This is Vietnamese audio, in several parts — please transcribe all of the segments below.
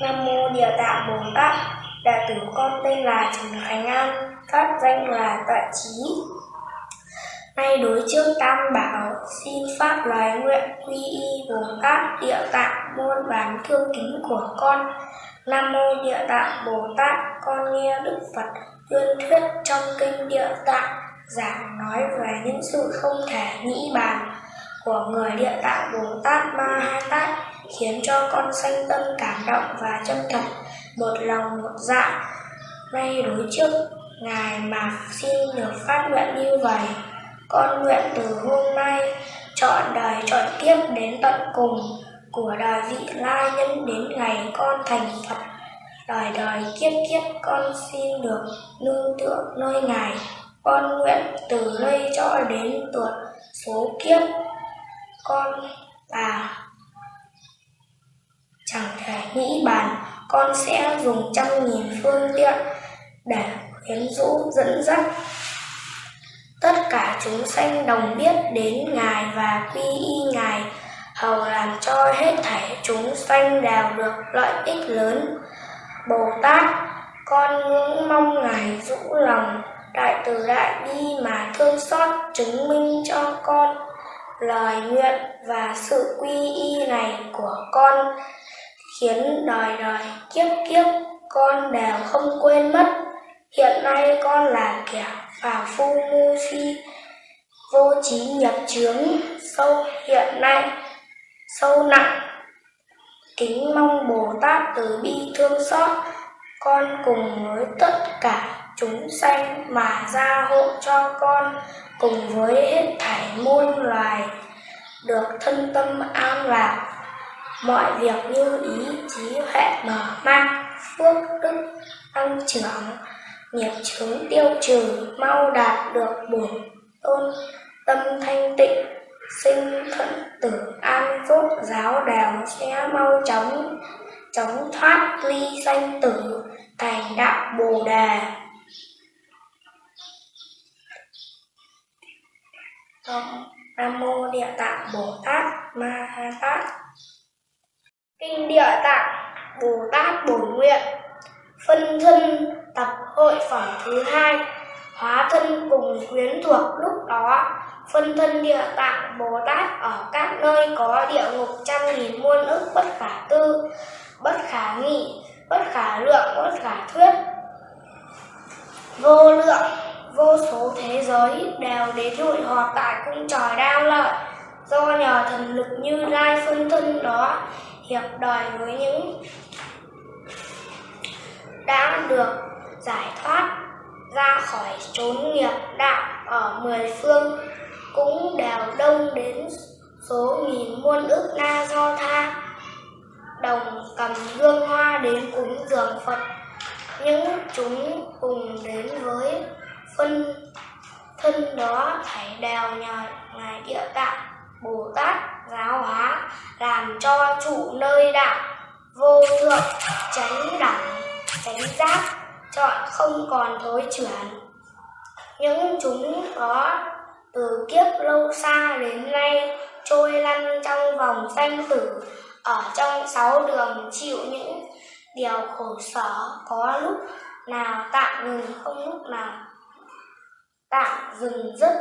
Nam mô Địa Tạng Bồ Tát, đệ tử con tên là Trần Khánh An, pháp danh là Tuệ Trí. Nay đối trước Tam Bảo, xin pháp loài nguyện quy y Bồ Tát Địa Tạng muôn vàn thương kính của con. Nam mô Địa Tạng Bồ Tát, con nghe Đức Phật tuyên thuyết trong kinh Địa Tạng giảng nói về những sự không thể nghĩ bàn của người Địa Tạng Bồ Tát Ma Ha Tát khiến cho con sanh tâm cảm động và chân thật, một lòng một dạ nay đối trước, ngài mà xin được phát nguyện như vậy, con nguyện từ hôm nay chọn đời chọn kiếp đến tận cùng của đời vị lai nhân đến ngày con thành phật. Đời đời kiếp kiếp con xin được nương tựa nơi ngài con nguyện từ đây cho đến tuột số kiếp, con là chẳng thể nghĩ bàn. Con sẽ dùng trăm nghìn phương tiện để khuyến rũ, dẫn dắt tất cả chúng sanh đồng biết đến ngài và quy y ngài, hầu làm cho hết thảy chúng sanh đều được lợi ích lớn. Bồ tát, con ngưỡng mong ngài rũ lòng đại từ đại bi mà thương xót chứng minh cho con lời nguyện và sự quy y này của con, khiến đời đời kiếp kiếp con đều không quên mất. Hiện nay con là kẻ phàm phu ngu si, vô trí nhập chướng, sâu hiện nay, sâu nặng. Kính mong bồ tát từ bi thương xót con cùng với tất cả chúng sanh mà gia hộ cho con cùng với hết thảy muôn loài được thân tâm an lạc. Mọi việc như ý trí huệ mở mang, phước đức, tăng trưởng, nghiệp chướng tiêu trừ, mau đạt được bổn tôn, tâm thanh tịnh, sinh thuận tử, an phúc, giáo đào sẽ mau chóng chóng thoát ly sanh tử, thành đạo bồ đề. Nam mô địa tạng bồ tát ma ha tát. Kinh địa tạng bồ tát bổn nguyện. Phân thân tập hội phẩm thứ hai, hóa thân cùng quyến thuộc lúc đó. Phân thân địa tạng bồ tát ở các nơi có địa ngục trăm nghìn muôn ức bất khả tư, bất khả nghị, bất khả lượng, bất khả thuyết. Vô lượng vô số thế giới đều đến hội họp tại cung trời đao lợi. Do nhờ thần lực như lai phân thân đó, hiệp đời với những đã được giải thoát ra khỏi chốn nghiệp đạo ở mười phương, cũng đều đông đến số nghìn muôn ức na do tha. Đồng cầm gương hoa đến cúng dường phật, những chúng cùng đến với phân thân đó phải đều nhờ ngài địa tạng, bồ tát giáo hóa, làm cho trụ nơi đạo vô thượng tránh đẳng, tránh giác, chọn không còn thối chuyển. Những chúng đó từ kiếp lâu xa đến nay trôi lăn trong vòng sanh tử, ở trong sáu đường chịu những điều khổ sở có lúc nào tạm ngừng, không lúc nào tạm dừng dứt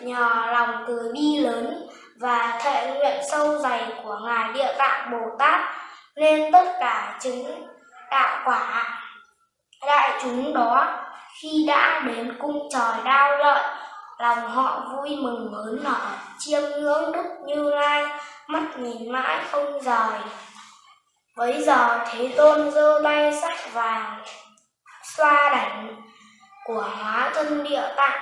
nhờ lòng từ bi lớn và thệ nguyện sâu dày của ngài địa tạng bồ tát nên tất cả chứng đạo quả. Đại chúng đó, khi đã đến cung trời đao lợi lòng họ vui mừng hớn hở chiêm ngưỡng đức như lai, mắt nhìn mãi không rời. Bấy giờ thế tôn giơ tay sắc vàng, xoa đảnh của hóa thân địa tạng.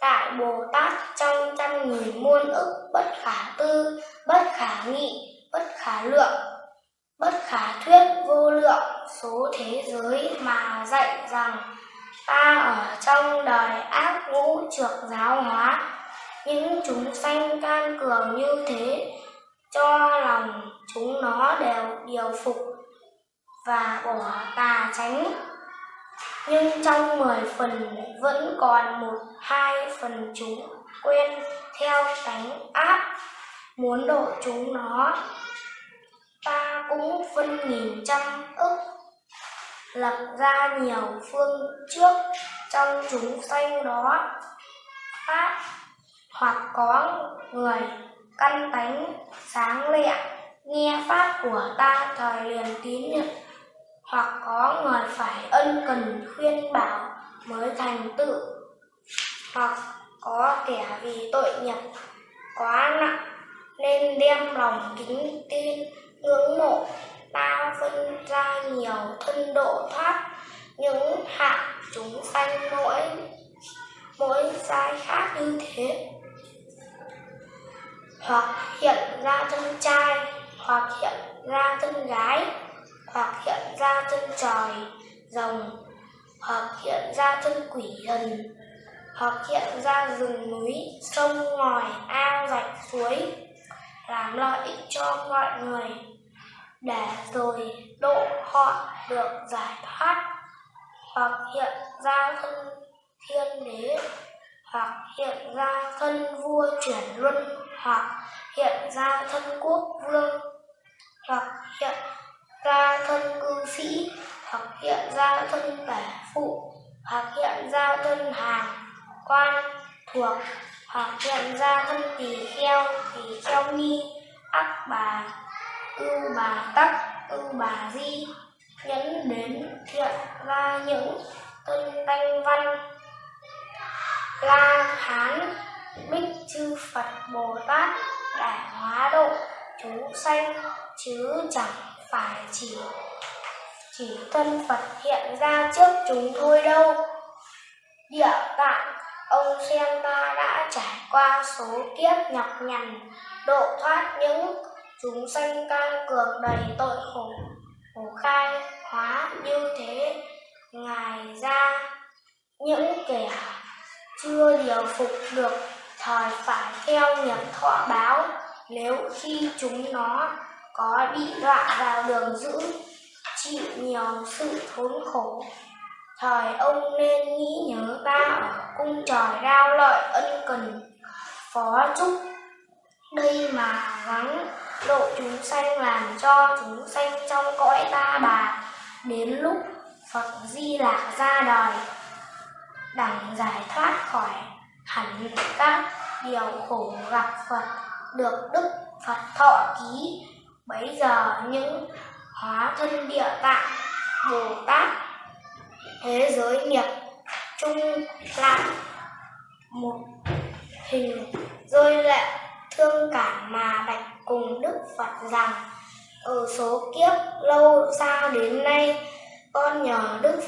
Tại bồ tát trong trăm nghìn muôn ức, bất khả tư, bất khả nghị, bất khả lượng, bất khả thuyết vô lượng, số thế giới mà dạy rằng ta ở trong đời ác ngũ trược giáo hóa, những chúng sanh can cường như thế, cho lòng chúng nó đều điều phục và bỏ tà tránh nhưng trong mười phần vẫn còn một, hai phần chúng quên theo tánh ác, muốn độ chúng nó. Ta cũng phân nghìn trăm ức, lập ra nhiều phương trước trong chúng sanh đó. Pháp hoặc có người căn tánh sáng lẹ nghe pháp của ta thời liền tín nhận hoặc có người phải ân cần khuyên bảo mới thành tựu. Hoặc có kẻ vì tội nghiệp quá nặng nên đem lòng kính tin, ngưỡng mộ ta phân ra nhiều thân độ thoát, những hạng chúng sanh mỗi mỗi sai khác như thế. Hoặc hiện ra thân trai, hoặc hiện ra thân gái hoặc hiện ra thân trời, rồng, hoặc hiện ra thân quỷ thần, hoặc hiện ra rừng núi, sông ngòi, ao, rạch suối, làm lợi ích cho mọi người, để rồi độ họ được giải thoát. Hoặc hiện ra thân thiên đế, hoặc hiện ra thân vua chuyển luân, hoặc hiện ra thân quốc vương. Hoặc hiện ra thân tả phụ. Hoặc hiện ra thân hàng quan thuộc. Hoặc hiện ra thân tỳ kheo tỳ kheo ni. Ác bà ưu bà tắc ưu bà di. Nhấn đến thiện ra những tân thanh văn. La hán, bích chư phật bồ tát, đại hóa độ chúng sanh, chứ chẳng phải chỉ chỉ thân phật hiện ra trước chúng thôi đâu. Địa tạng ông xem ta đã trải qua số kiếp nhọc nhằn, độ thoát những chúng sanh can cường đầy tội khổ khổ khai hóa như thế. Ngài ra những kẻ chưa điều phục được thời phải theo nghiệp thọ báo, nếu khi chúng nó có bị đọa vào đường dữ chịu nhiều sự thốn khổ. Thời ông nên nghĩ nhớ ta ở cung trời đao lợi ân cần. Phó chúc đây mà gắng độ chúng sanh làm cho chúng sanh trong cõi ta bà. Đến lúc Phật Di Lạc ra đời đẳng giải thoát khỏi hẳn các điều khổ gặp Phật, được Đức Phật thọ ký. Bấy giờ những hóa thân địa tạng, Bồ Tát, thế giới nghiệp chung lại một hình rơi lệ thương cảm mà bạch cùng Đức Phật rằng, ở số kiếp lâu xa đến nay, con nhờ Đức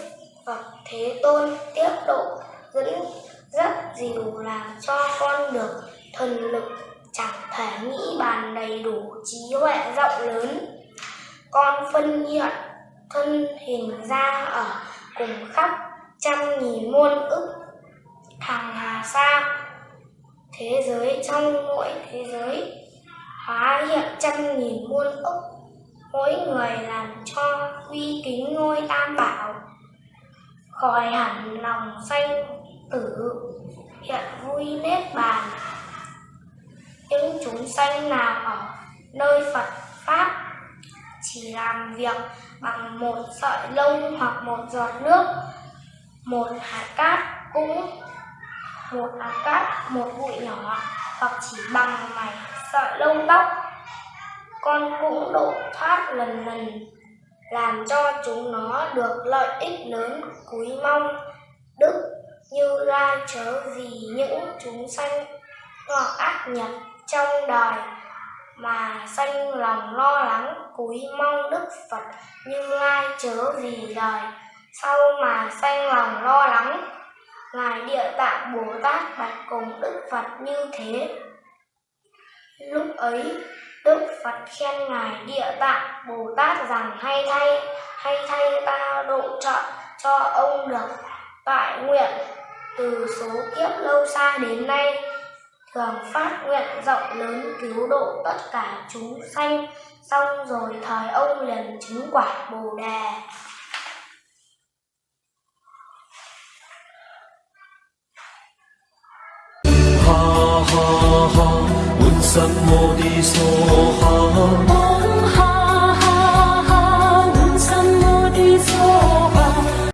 Phật Thế Tôn tiếp độ, dẫn rất dìu làm cho con được thần lực chẳng thể nghĩ bàn đầy đủ trí huệ rộng lớn con phân hiện thân hình ra ở cùng khắp trăm nghìn muôn ức hàng hà xa thế giới trong mỗi thế giới hóa hiện trăm nghìn muôn ức, mỗi người làm cho uy kính ngôi tam bảo. Khỏi hẳn lòng sanh tử, hiện vui nết bàn. Những chúng sanh nào ở nơi Phật Pháp chỉ làm việc bằng một sợi lông hoặc một giọt nước, một hạt cát cũng, một hạt cát, một bụi nhỏ hoặc chỉ bằng mảnh sợi lông tóc con cũng độ thoát lần lần, làm cho chúng nó được lợi ích lớn cúi mong. Đức như ra chớ vì những chúng sanh hoặc ác nhập trong đời mà sanh lòng lo lắng cúi mong đức phật như lai chớ vì đời sau mà sanh lòng lo lắng, ngài địa tạng bồ tát bạch cùng đức phật như thế. Lúc ấy, đức phật khen ngài địa tạng bồ tát rằng hay thay hay thay ta độ trợ cho ông được tại nguyện. Từ số kiếp lâu xa đến nay thường phát nguyện rộng lớn cứu độ tất cả chúng sanh. Xong rồi thời ông liền chứng quả bồ đề. Ha ha ha